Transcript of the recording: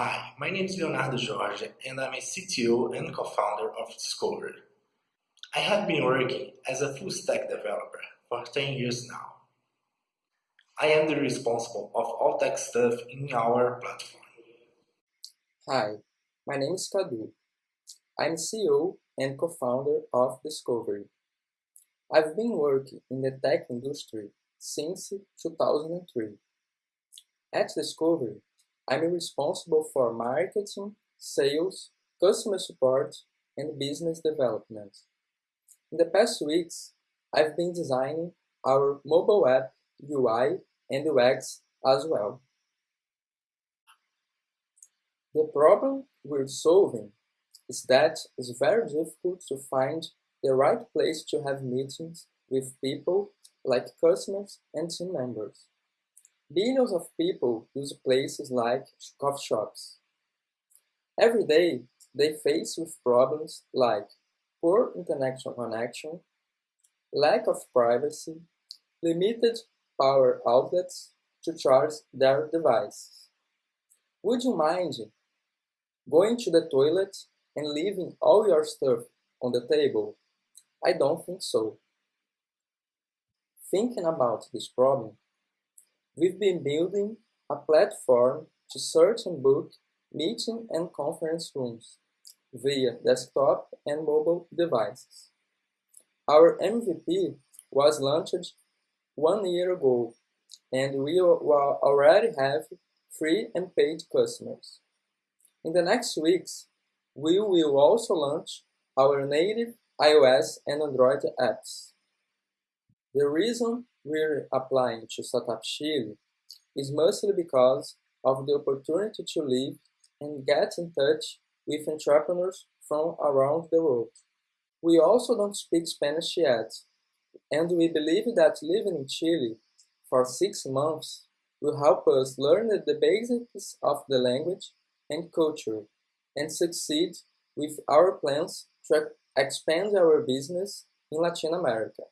Hi, my name is Leonardo Jorge and I'm a CTO and co-founder of Discovery. I have been working as a full-stack developer for 10 years now. I am the responsible of all tech stuff in our platform. Hi, my name is Kadu. I'm CEO and co-founder of Discovery. I've been working in the tech industry since 2003. At Discovery, I'm responsible for marketing, sales, customer support, and business development. In the past weeks, I've been designing our mobile app UI and UX as well. The problem we're solving is that it's very difficult to find the right place to have meetings with people like customers and team members. Billions of people use places like coffee shops. Every day, they face with problems like poor internet connection, lack of privacy, limited power outlets to charge their devices. Would you mind going to the toilet and leaving all your stuff on the table? I don't think so. Thinking about this problem, We've been building a platform to search and book meeting and conference rooms via desktop and mobile devices. Our MVP was launched one year ago, and we already have free and paid customers. In the next weeks, we will also launch our native iOS and Android apps. The reason we're applying to Startup Chile is mostly because of the opportunity to live and get in touch with entrepreneurs from around the world. We also don't speak Spanish yet, and we believe that living in Chile for six months will help us learn the basics of the language and culture and succeed with our plans to expand our business in Latin America.